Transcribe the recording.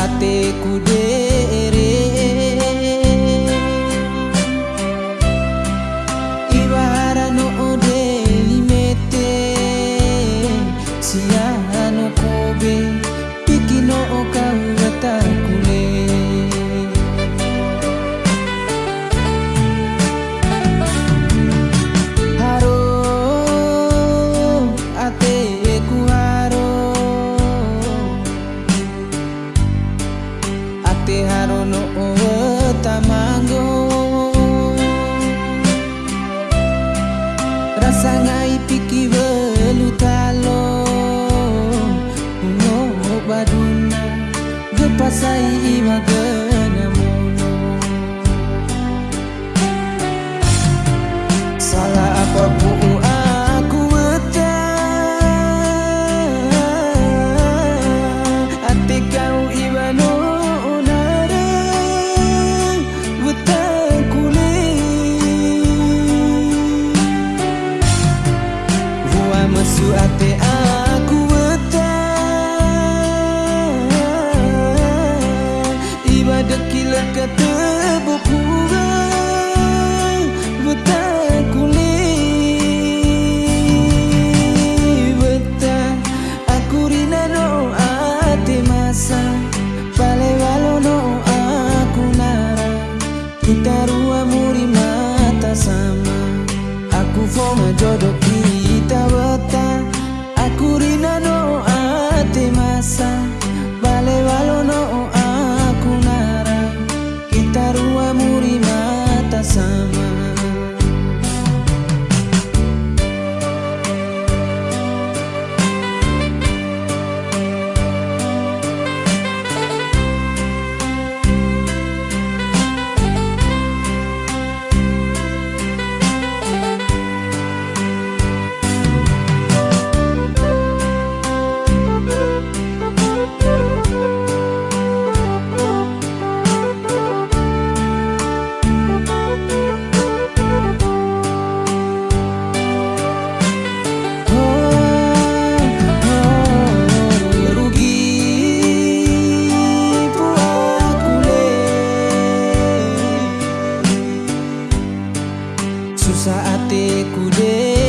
atiku dere Ibarano de limete Siapa sangai piki velutalo Ngo baduna Gepasai imago kila kata berpura summer Susah hatiku deh